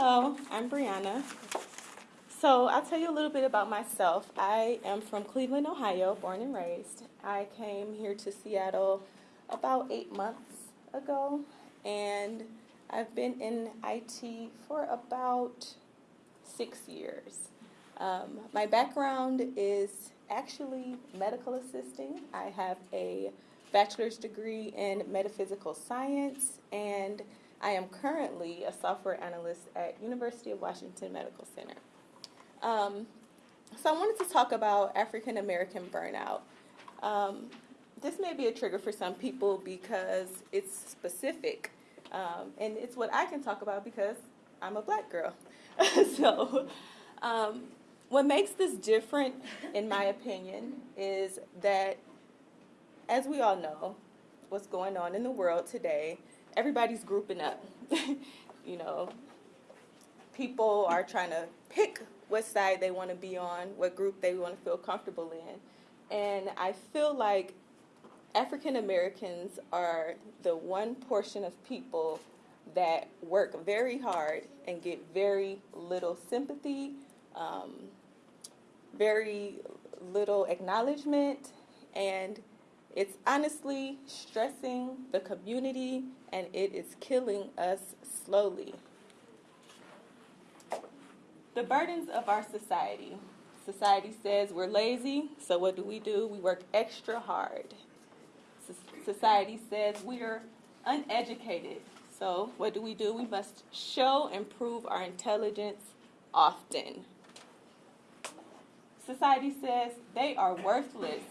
Hello, I'm Brianna. So I'll tell you a little bit about myself. I am from Cleveland, Ohio, born and raised. I came here to Seattle about eight months ago, and I've been in IT for about six years. Um, my background is actually medical assisting. I have a bachelor's degree in metaphysical science, and I am currently a software analyst at University of Washington Medical Center. Um, so I wanted to talk about African American burnout. Um, this may be a trigger for some people because it's specific, um, and it's what I can talk about because I'm a black girl. so, um, what makes this different, in my opinion, is that, as we all know, what's going on in the world today, everybody's grouping up. you know, people are trying to pick what side they want to be on, what group they want to feel comfortable in. And I feel like African Americans are the one portion of people that work very hard and get very little sympathy, um, very little acknowledgement, and it's honestly stressing the community and it is killing us slowly. The burdens of our society. Society says we're lazy, so what do we do? We work extra hard. Society says we are uneducated, so what do we do? We must show and prove our intelligence often. Society says they are worthless,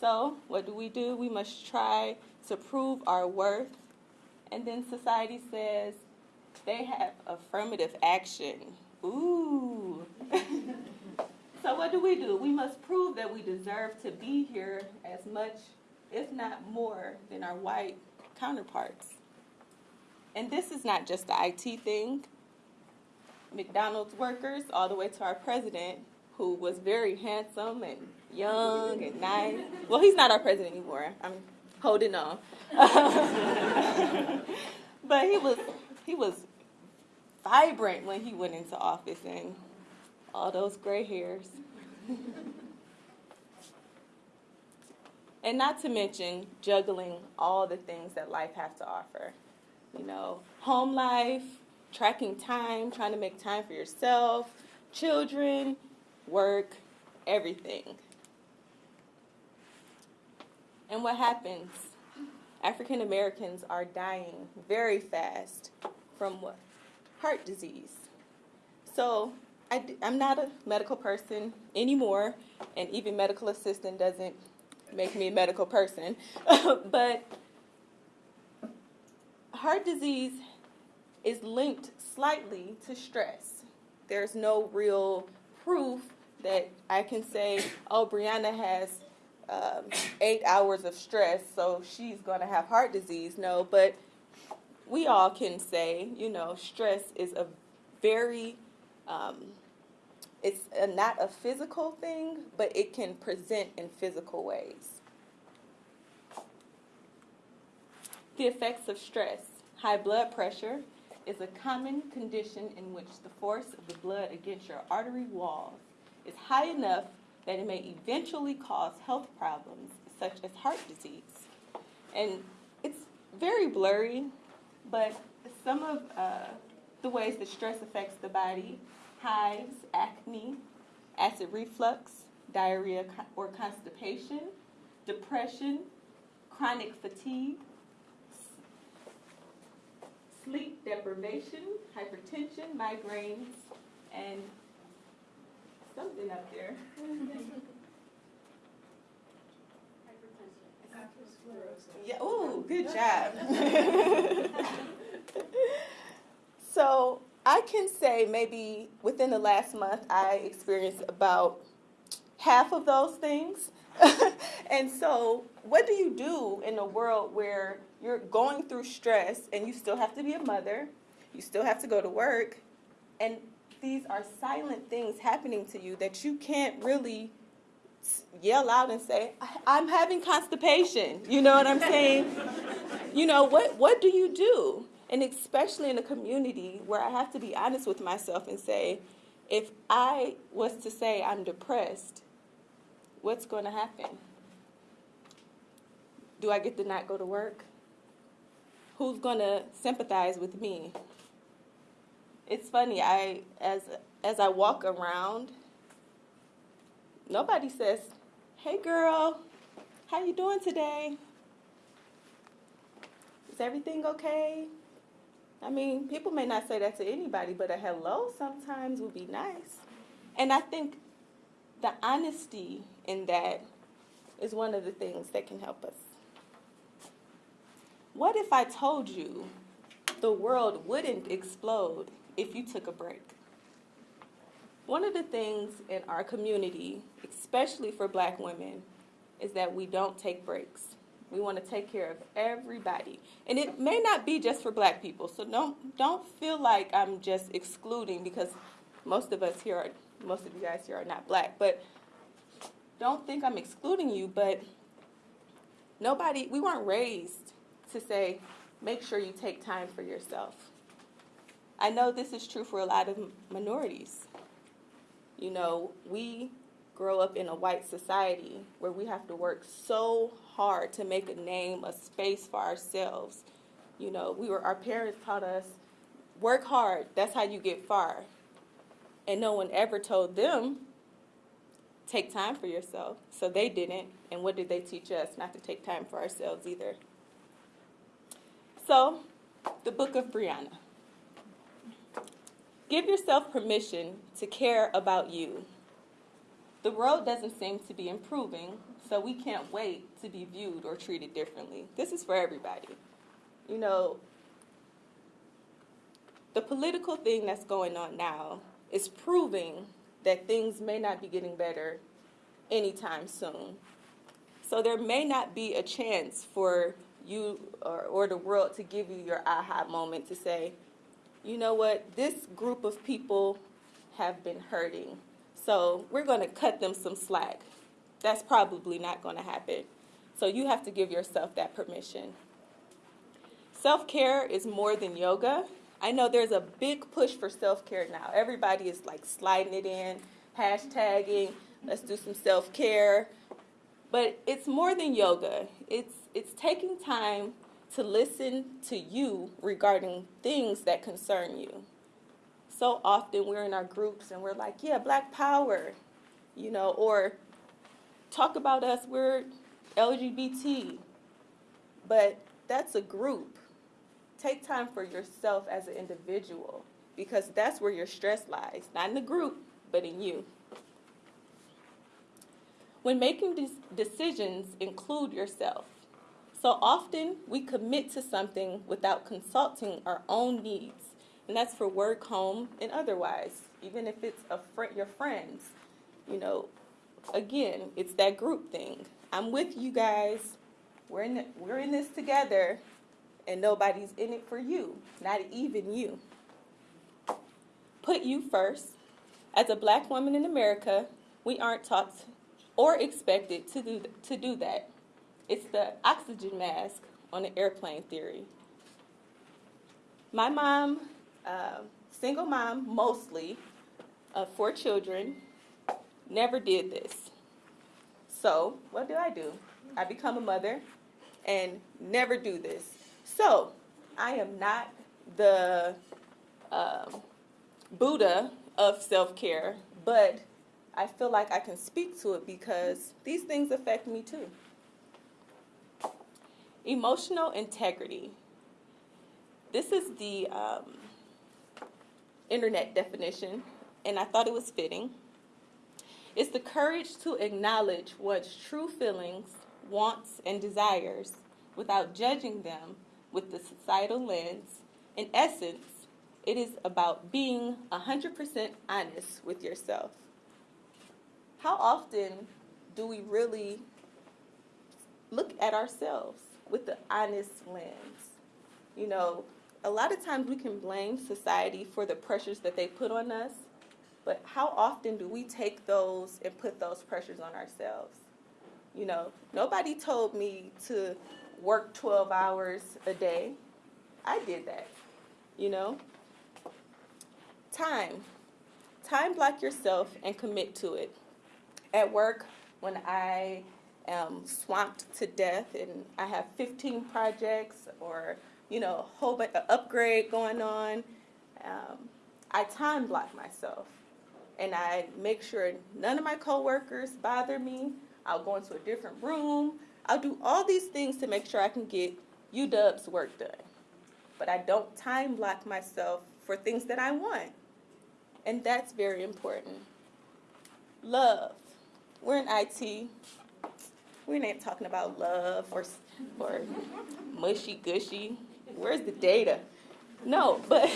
so what do we do? We must try to prove our worth. And then society says they have affirmative action. Ooh. so what do we do? We must prove that we deserve to be here as much, if not more, than our white counterparts. And this is not just the IT thing. McDonald's workers, all the way to our president, who was very handsome and young and nice. Well, he's not our president anymore. I'm holding on. but he was he was vibrant when he went into office and all those gray hairs. and not to mention juggling all the things that life has to offer. You know, home life, tracking time, trying to make time for yourself, children, work, everything. And what happens? African Americans are dying very fast from what? Heart disease. So I, am not a medical person anymore, and even medical assistant doesn't make me a medical person. but heart disease is linked slightly to stress. There's no real proof that I can say, oh, Brianna has um, eight hours of stress, so she's going to have heart disease. No, but we all can say, you know, stress is a very, um, it's a, not a physical thing, but it can present in physical ways. The effects of stress. High blood pressure is a common condition in which the force of the blood against your artery walls is high enough that it may eventually cause health problems such as heart disease. And it's very blurry, but some of uh, the ways that stress affects the body hives, acne, acid reflux, diarrhea or constipation, depression, chronic fatigue, sleep deprivation, hypertension, migraines, and something up there. Yeah, ooh, good job. so I can say maybe within the last month I experienced about half of those things. and so what do you do in a world where you're going through stress and you still have to be a mother, you still have to go to work, and these are silent things happening to you that you can't really yell out and say, I'm having constipation. You know what I'm saying? you know, what, what do you do? And especially in a community where I have to be honest with myself and say, if I was to say I'm depressed, what's going to happen? Do I get to not go to work? Who's going to sympathize with me? It's funny, I as as I walk around, nobody says, "Hey girl, how you doing today? Is everything okay?" I mean, people may not say that to anybody, but a hello sometimes would be nice. And I think the honesty in that is one of the things that can help us. What if I told you the world wouldn't explode if you took a break? One of the things in our community, especially for black women, is that we don't take breaks. We want to take care of everybody. And it may not be just for black people. So don't don't feel like I'm just excluding because most of us here are most of you guys here are not black. But don't think I'm excluding you, but nobody we weren't raised to say make sure you take time for yourself. I know this is true for a lot of minorities. You know, we grow up in a white society where we have to work so hard to make a name, a space for ourselves. You know, we were our parents taught us work hard, that's how you get far. And no one ever told them take time for yourself. So they didn't. And what did they teach us? Not to take time for ourselves either. So, the book of Brianna. Give yourself permission to care about you. The world doesn't seem to be improving, so we can't wait to be viewed or treated differently. This is for everybody. You know, the political thing that's going on now is proving that things may not be getting better anytime soon. So there may not be a chance for you or, or the world to give you your aha moment to say, you know what, this group of people have been hurting so we're going to cut them some slack. That's probably not going to happen. So you have to give yourself that permission. Self care is more than yoga. I know there's a big push for self care now. Everybody is like sliding it in, hashtagging, let's do some self care. But it's more than yoga. It's it's taking time to listen to you regarding things that concern you so often we're in our groups and we're like, yeah, black power, you know, or talk about us, we're LGBT. But that's a group. Take time for yourself as an individual because that's where your stress lies, not in the group, but in you. When making these decisions, include yourself. So often we commit to something without consulting our own needs and that's for work, home, and otherwise. Even if it's a your friends, you know. Again, it's that group thing. I'm with you guys. We're in the, we're in this together, and nobody's in it for you, not even you. Put you first. As a black woman in America, we aren't taught or expected to do to do that. It's the oxygen mask on the airplane theory. My mom uh, single mom mostly of four children, never did this. So what do I do? I become a mother and never do this. So I am not the uh, Buddha of self-care, but I feel like I can speak to it because these things affect me too. Emotional integrity. This is the um, internet definition, and I thought it was fitting. It's the courage to acknowledge one's true feelings, wants, and desires without judging them with the societal lens. In essence, it is about being 100% honest with yourself. How often do we really look at ourselves with the honest lens? You know, a lot of times we can blame society for the pressures that they put on us, but how often do we take those and put those pressures on ourselves? You know, nobody told me to work 12 hours a day. I did that, you know? Time. Time block yourself and commit to it. At work, when I am swamped to death and I have 15 projects or, you know, a whole bunch of upgrade going on, um, I time block myself and I make sure none of my coworkers bother me. I'll go into a different room. I'll do all these things to make sure I can get UW's work done. But I don't time block myself for things that I want. And that's very important. Love. We're in IT. We're not talking about love or, or mushy gushy. Where's the data? No, but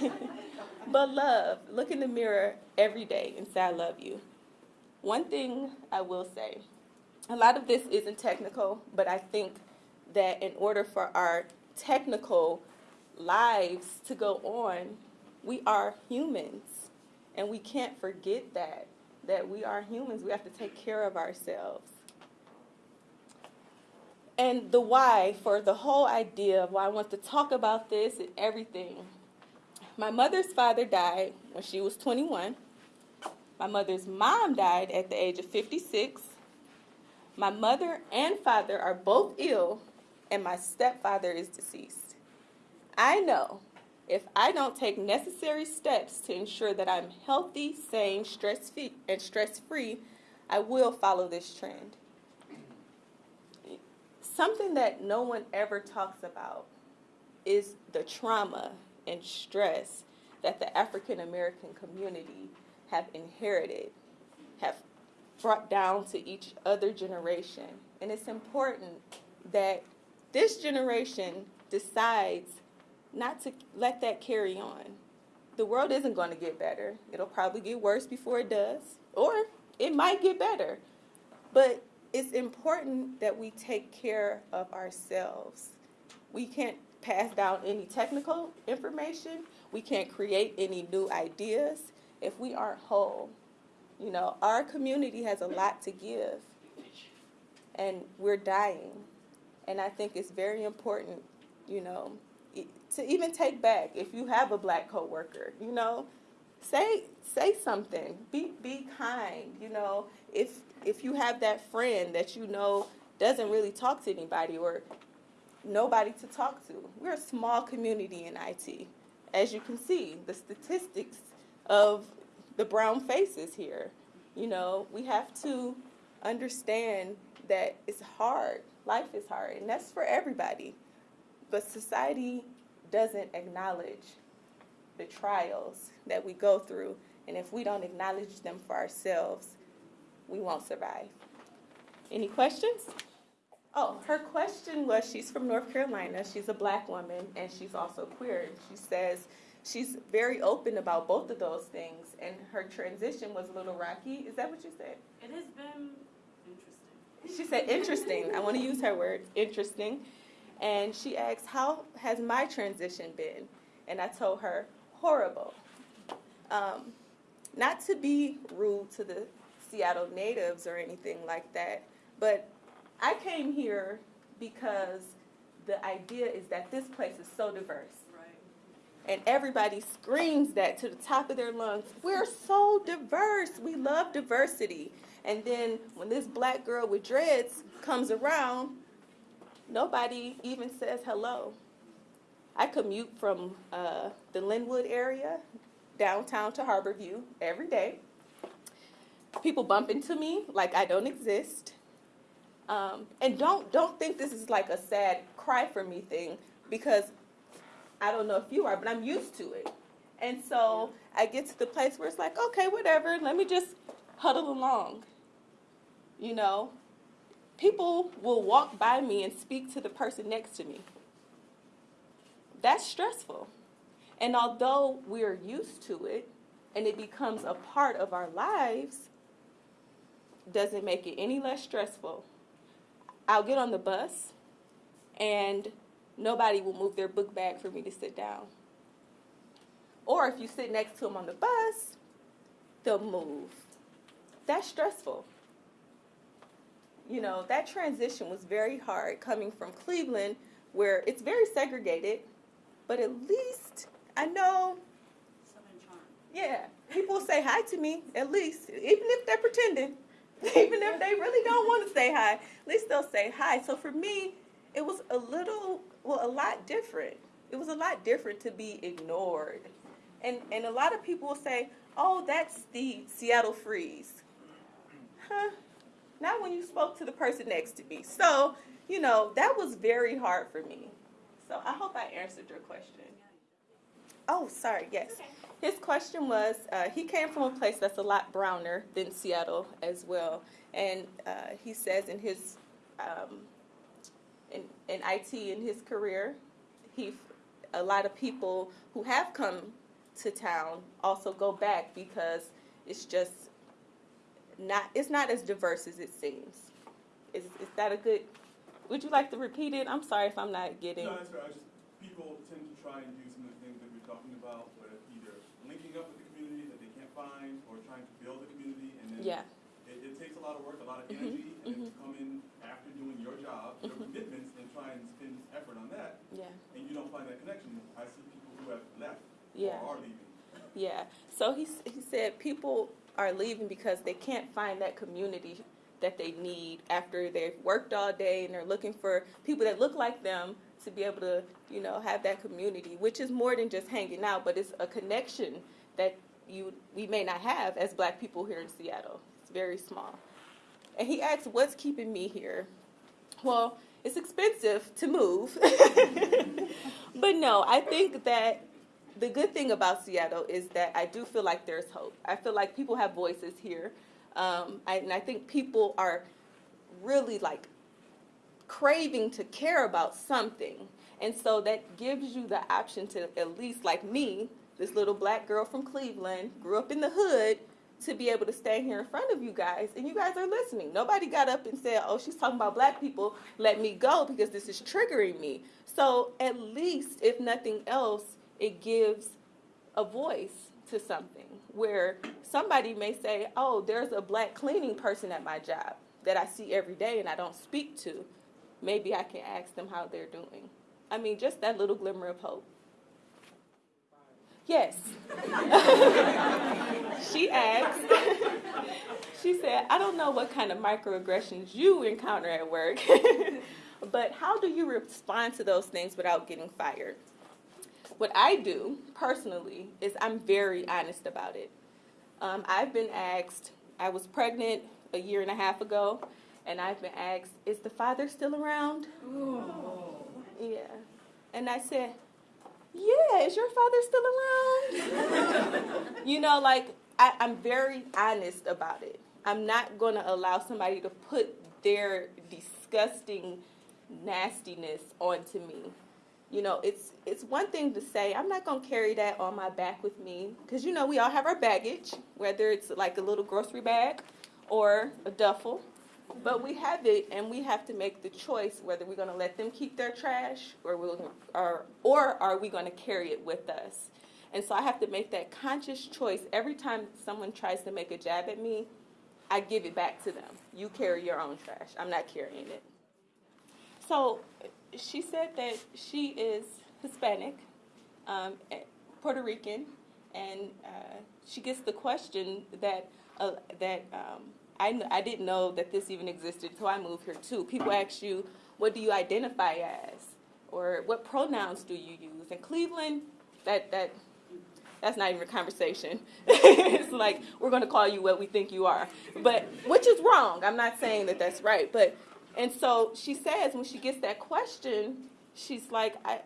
but love. Look in the mirror every day and say I love you. One thing I will say, a lot of this isn't technical, but I think that in order for our technical lives to go on, we are humans. And we can't forget that, that we are humans. We have to take care of ourselves. And the why for the whole idea of why I want to talk about this and everything. My mother's father died when she was 21. My mother's mom died at the age of 56. My mother and father are both ill, and my stepfather is deceased. I know if I don't take necessary steps to ensure that I'm healthy, sane, stress free, and stress free, I will follow this trend. Something that no one ever talks about is the trauma and stress that the African American community have inherited, have brought down to each other generation. And it's important that this generation decides not to let that carry on. The world isn't going to get better. It'll probably get worse before it does, or it might get better. But it's important that we take care of ourselves. We can't pass down any technical information. We can't create any new ideas if we aren't whole. You know, our community has a lot to give, and we're dying. And I think it's very important, you know, to even take back if you have a black coworker, you know, say say something. Be be kind, you know. If if you have that friend that you know doesn't really talk to anybody or nobody to talk to. We're a small community in IT. As you can see, the statistics of the brown faces here. You know, we have to understand that it's hard. Life is hard, and that's for everybody. But society doesn't acknowledge the trials that we go through, and if we don't acknowledge them for ourselves, we won't survive. Any questions? Oh, her question was she's from North Carolina, she's a black woman, and she's also queer. And She says she's very open about both of those things, and her transition was a little rocky. Is that what you said? It has been interesting. She said interesting. I want to use her word, interesting. And she asked, How has my transition been? And I told her, Horrible. Um, not to be rude to the Seattle natives or anything like that, but I came here because the idea is that this place is so diverse. And everybody screams that to the top of their lungs. We're so diverse. We love diversity. And then when this black girl with dreads comes around, nobody even says hello. I commute from uh, the Lynnwood area downtown to Harborview every day. People bump into me like I don't exist. Um, and don't don't think this is like a sad cry for me thing because I don't know if you are, but I'm used to it. And so I get to the place where it's like, okay, whatever, let me just huddle along. You know, people will walk by me and speak to the person next to me. That's stressful. And although we're used to it and it becomes a part of our lives, doesn't make it any less stressful. I'll get on the bus and nobody will move their book bag for me to sit down. Or if you sit next to them on the bus, they'll move. That's stressful. You know, that transition was very hard coming from Cleveland where it's very segregated, but at least I know yeah, people say hi to me at least, even if they're pretending, even if they really don't want to say hi. At least they'll say hi. So for me, it was a little, well, a lot different. It was a lot different to be ignored, and and a lot of people will say, "Oh, that's the Seattle freeze." Huh? Not when you spoke to the person next to me. So you know that was very hard for me. So I hope I answered your question. Oh, sorry. Yes. His question was uh, he came from a place that's a lot browner than Seattle as well. And uh, he says in his um, in, in IT in his career, he a lot of people who have come to town also go back because it's just not it's not as diverse as it seems. Is, is that a good? Would you like to repeat it? I'm sorry if I'm not getting. No, that's fair. I just, people tend to try and do talking about, with either linking up with the community that they can't find, or trying to build a community, and then Yeah. it, it takes a lot of work, a lot of Mhm, energy, and then mhm. to come in after doing your job, your Mhm. commitments, and try and spend effort on that, Yeah. and you don't find that connection. I see people who have left Yeah. or are leaving. Yeah. So he he said people are leaving because they can't find that community that they need after they've worked all day and they're looking for people that look like them to be able to, you know, have that community, which is more than just hanging out, but it's a connection that you we may not have as black people here in Seattle. It's very small. And he asked, "What's keeping me here?" Well, it's expensive to move. but no, I think that the good thing about Seattle is that I do feel like there's hope. I feel like people have voices here. Um, I, and I think people are really like craving to care about something. And so that gives you the option to at least like me, this little black girl from Cleveland, grew up in the hood, to be able to stand here in front of you guys and you guys are listening. Nobody got up and said, "Oh, she's talking about black people, let me go because this is triggering me." So, at least if nothing else, it gives a voice to something where somebody may say, "Oh, there's a black cleaning person at my job that I see every day and I don't speak to. Maybe I can ask them how they're doing." I mean, just that little glimmer of hope. Yes. she asked, she said, I don't know what kind of microaggressions you encounter at work, but how do you respond to those things without getting fired? What I do personally is I'm very honest about it. Um, I've been asked, I was pregnant a year and a half ago, and I've been asked, is the father still around? Yeah. And I said, yeah, is your father still around? you know, like, I, I'm very honest about it. I'm not going to allow somebody to put their disgusting nastiness onto me. You know, it's it's one thing to say I'm not going to carry that on my back with me because you know we all have our baggage, whether it's like a little grocery bag or a duffel. But we have it, and we have to make the choice whether we're going to let them keep their trash, or we'll, or or are we going to carry it with us? And so I have to make that conscious choice every time someone tries to make a jab at me. I give it back to them. You carry your own trash. I'm not carrying it. So she said that she is Hispanic, um, eh, Puerto Rican, and uh, she gets the question that uh, that um, I, I didn't know that this even existed until I moved here too. People ask you, what do you identify as, or what pronouns do you use? In Cleveland, that that that's not even a conversation. it's like we're going to call you what we think you are, but which is wrong. I'm not saying that that's right, but and so she says when she gets that question, she's like, I,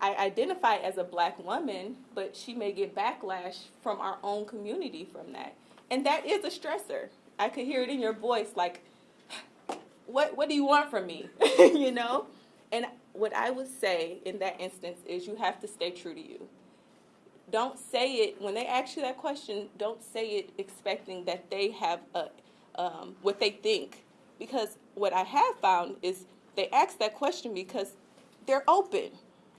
I identify as a black woman, but she may get backlash from our own community from that, and that is a stressor. I could hear it in your voice, like, what what do you want from me, you know? And what I would say in that instance is you have to stay true to you. Don't say it when they ask you that question don't say it expecting that they have a um, what they think. Because what i have found is they ask that question because they're open.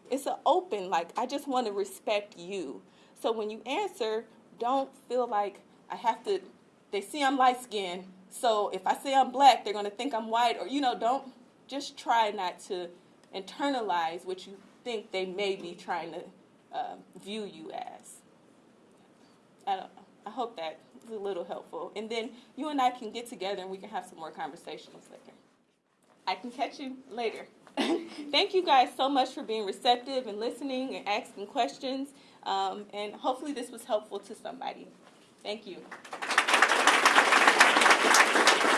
It's an open like i just want to respect you. So when you answer don't feel like i have to they see i'm light skinned so if i say i'm black they're going to think i'm white or you know don't just try not to internalize what you think they may be trying to um, view you as. I don't know. I hope that is a little helpful. And then you and I can get together and we can have some more conversations later. I can catch you later. Thank you guys so much for being receptive and listening and asking questions. Um, and hopefully this was helpful to somebody. Thank you. 何?